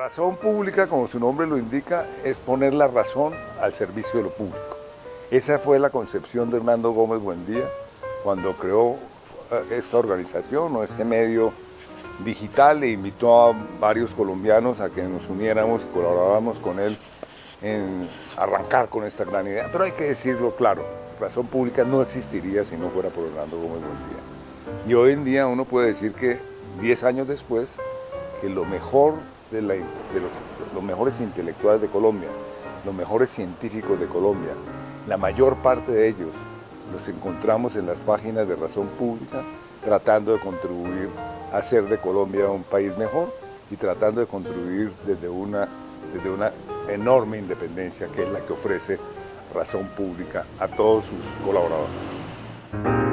razón pública, como su nombre lo indica, es poner la razón al servicio de lo público. Esa fue la concepción de Hernando Gómez Buendía cuando creó eh, esta organización o este medio digital e invitó a varios colombianos a que nos uniéramos y colaboráramos con él en arrancar con esta gran idea. Pero hay que decirlo claro, razón pública no existiría si no fuera por Hernando Gómez Buendía. Y hoy en día uno puede decir que 10 años después, que lo mejor de, los, mejores intelectuales de Colombia, los mejores científicos de Colombia, la mayor parte de ellos los encontramos en las páginas de Razón Pública, tratando de contribuir a hacer de Colombia un país mejor y tratando de contribuir desde una, desde una enorme independencia que es la que ofrece Razón Pública a todos sus colaboradores.